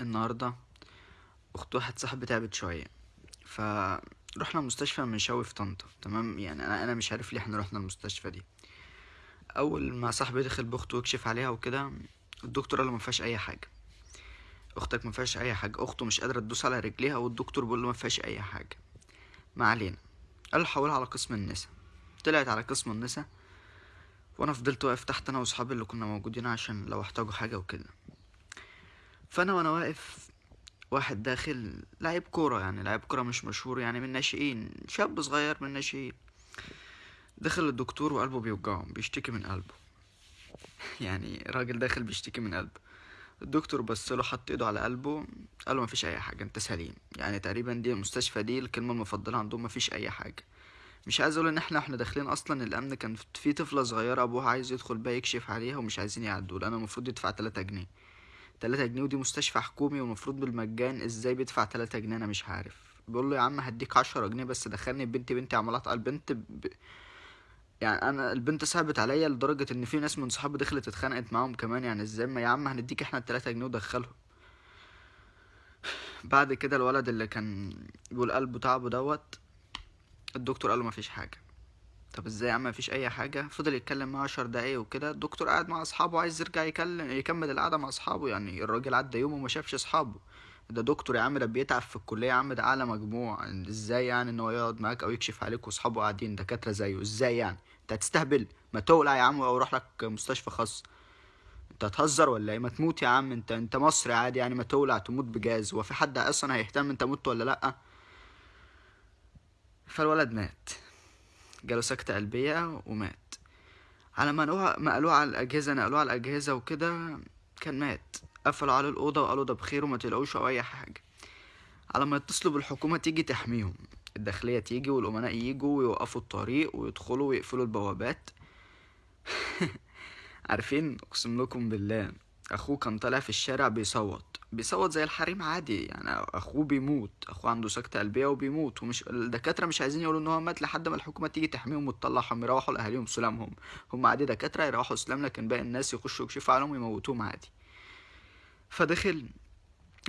النهاردة اخت واحد صاحبي تعبت شوية فروحنا مستشفى منشاوي في طنطا تمام؟ يعني أنا أنا مش عارف ليه إحنا رحنا المستشفى دي. أول ما صاحبي دخل بأخته يكشف عليها وكده الدكتور قال له ما فيهاش أي حاجة. أختك ما فيهاش أي حاجة أخته مش قادرة تدوس على رجليها والدكتور بيقول له ما فيهاش أي حاجة. ما علينا. قال له حولها على قسم النساء. طلعت على قسم النساء وأنا فضلت واقف تحت أنا وأصحابي اللي كنا موجودين عشان لو احتاجوا حاجة وكده. فأنا وأنا واقف واحد داخل لعيب كورة يعني لعيب كورة مش مشهور يعني من الناشئين شاب صغير من الناشئين. دخل الدكتور وقلبه بيوجعه بيشتكي من قلبه. يعني راجل داخل بيشتكي من قلبه. الدكتور بص له حط إيده على قلبه قال له مفيش أي حاجة أنت سليم. يعني تقريبا دي المستشفى دي الكلمة المفضلة عندهم مفيش أي حاجة. مش عايز أقول إن إحنا إحنا داخلين أصلا الأمن كان في طفلة صغيرة أبوها عايز يدخل بقى يكشف عليها ومش عايزين يعدوا لأن المفروض يدفع 3 جنيه. 3 جنيه ودي مستشفى حكومي والمفروض بالمجان إزاي بيدفع 3 جنيه؟ أنا مش عارف. بيقول له يا عم هديك 10 جنيه بس دخلني بنتي بنتي عمالة على البنت ب... يعني أنا البنت صعبت عليا لدرجة إن في ناس من صحابي دخلت اتخانقت معاهم كمان. يعني إزاي؟ ما يا عم هنديك إحنا التلاتة جنيه ودخلهم. بعد كده الولد اللي كان بيقول قلبه تعبه دوت الدكتور قال له مفيش حاجة. طب إزاي يا عم؟ مفيش أي حاجة. فضل يتكلم معاه عشر دقايق وكده. الدكتور قاعد مع أصحابه عايز يرجع يكلم يكمل القعدة مع أصحابه. يعني الراجل عدى يوم وما شافش أصحابه. ده دكتور يا عم ده بيتعب في الكلية يا عم ده أعلى مجموع. إزاي يعني إن هو يقعد معاك أو يكشف عليك وأصحابه قاعدين؟ دكاترة زيه. إزاي يعني؟ أنت هتستهبل. ما تولع يا عم أو روح لك مستشفى خاص. أنت هتهزر ولا إيه؟ ما تموت يا عم. أنت أنت مصري عادي يعني. ما تولع تموت بجاز. هو في حد أصلا هيهتم أنت مت ولا لأ؟ فالولد مات. جاله سكتة قلبية ومات. على ما نقلوه ما قالوه على الأجهزة نقلوه على الأجهزة وكده كان مات. قفلوا عليه الأوضة وقالوا ده بخير وما تقلقوش أو أي حاجة. على ما يتصلوا بالحكومة تيجي تحميهم. الداخلية تيجي والأمناء يجوا ويوقفوا الطريق ويدخلوا ويقفلوا البوابات. عارفين؟ أقسم لكم بالله. أخوه كان طالع في الشارع بيصوت. بيصوت زي الحريم عادي يعني أخوه بيموت أخوه عنده سكتة قلبية وبيموت ومش الدكاترة مش عايزين يقولوا إن هو مات لحد ما الحكومة تيجي تحميهم وتطلعهم يروحوا لأهاليهم سلامهم هم عادي دكاترة يروحوا سلام لكن باقي الناس يخشوا يكشفوا عليهم ويموتوهم عادي. فدخل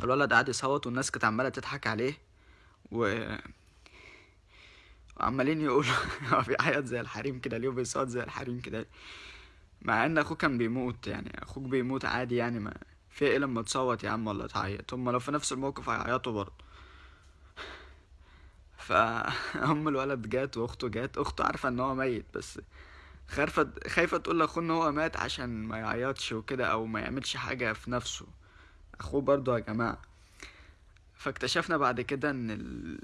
الولد قعد يصوت والناس كانت عمالة تضحك عليه و وعمالين يقولوا هو بيعيط زي الحريم كده ليه بيصوت زي الحريم كده؟ مع إن اخوه كان بيموت يعني أخوك بيموت عادي يعني ما في إيه لما تصوت يا عم ولا تعيط. هما لو في نفس الموقف هيعيطوا برضه. فام الولد جات وأخته جات. أخته عارفة إن هو ميت بس خايفة خايفة تقول لأخوه إن هو مات عشان ما يعيطش وكده أو ما يعملش حاجة في نفسه. أخوه برضه يا جماعة. فاكتشفنا بعد كده إن ال...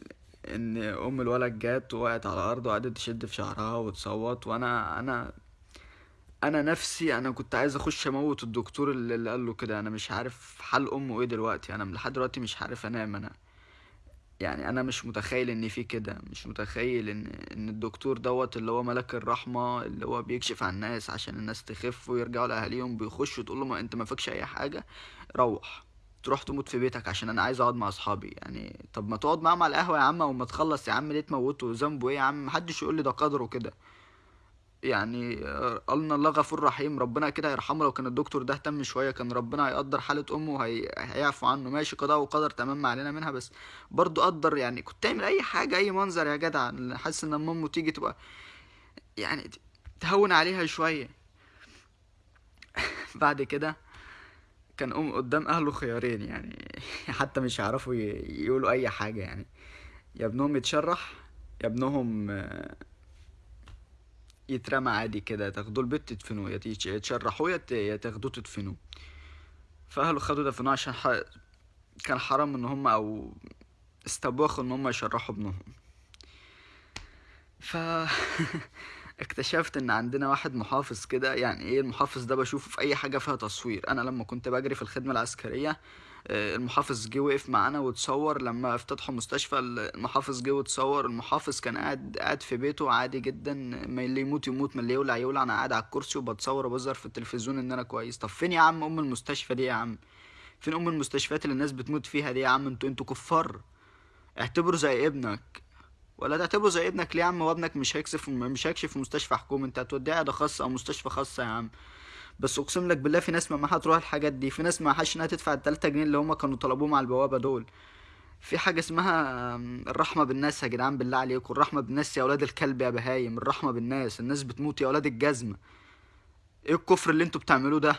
إن أم الولد جات وقعت على الأرض وقعدت تشد في شعرها وتصوت. وأنا أنا أنا نفسي أنا كنت عايز أخش أموت الدكتور اللي اللي قال له كده. أنا مش عارف حال أمه إيه دلوقتي. أنا لحد دلوقتي مش عارف أنام. أنا يعني أنا مش متخيل إن في كده. مش متخيل إن إن الدكتور دوت اللي هو ملك الرحمة اللي هو بيكشف عن الناس عشان الناس تخف ويرجعوا لأهاليهم بيخش تقول له ما أنت ما فيكش أي حاجة روح. تروح تموت في بيتك عشان أنا عايز أقعد مع أصحابي. يعني طب ما تقعد معاهم على القهوة يا عم وما تخلص يا عم ليه تموته ذنبه إيه يا عم؟ محدش يقول لي ده قدره كده. يعني آه، قالنا الله غفور رحيم ربنا كده هيرحمه. لو كان الدكتور ده اهتم شوية كان ربنا هيقدر حالة أمه وهي- هيعفو عنه. ماشي قضاء وقدر تمام ما علينا منها بس برضو قدر يعني. كنت تعمل أي حاجة أي منظر يا جدع حاسس إن لما أمه تيجي تبقى يعني تهون عليها شوية. بعد كده كان أم قدام أهله خيارين يعني. حتى مش هيعرفوا يقولوا أي حاجة يعني. يا ابنهم يتشرح يا ابنهم آه، يترمى عادي كده تاخدوه البيت تدفنوه يتشرحوه يا تاخدوه تدفنوه. فأهله خدوا دفنوه عشان ح... كان حرام إن هم أو استباخوا إن هم يشرحوا ابنهم. ف اكتشفت إن عندنا واحد محافظ كده يعني إيه المحافظ ده بشوفه في أي حاجة فيها تصوير. أنا لما كنت بجري في الخدمة العسكرية المحافظ جه وقف معانا وتصور لما افتتحوا مستشفى المحافظ جه وتصور المحافظ كان قاعد قاعد في بيته عادي جدا ما اللي يموت يموت ما اللي يولع يولع أنا قاعد على الكرسي وبتصور وبظهر في التلفزيون إن أنا كويس. طب فين يا عم أم المستشفى دي يا عم؟ فين أم المستشفيات اللي الناس بتموت فيها دي يا عم؟ أنتوا أنتوا كفار. اعتبره زي ابنك. ولا تعتبره زي ابنك ليه يا عم؟ وابنك مش هيكشف مش هيكشف في مستشفى حكومي انت هتوديه عيادة خاصة أو مستشفى خاصة يا عم. بس اقسم لك بالله في ناس ما معاها تروح الحاجات دي في ناس ما معهاش انها تدفع التلاتة جنيه اللي هما كانوا طلبوهم على البوابة دول. في حاجة اسمها آم، الرحمة بالناس يا جدعان بالله عليكم. الرحمة بالناس يا ولاد الكلب يا بهايم. الرحمة بالناس. الناس بتموت يا ولاد الجزمة. إيه الكفر اللي أنتوا بتعملوه ده؟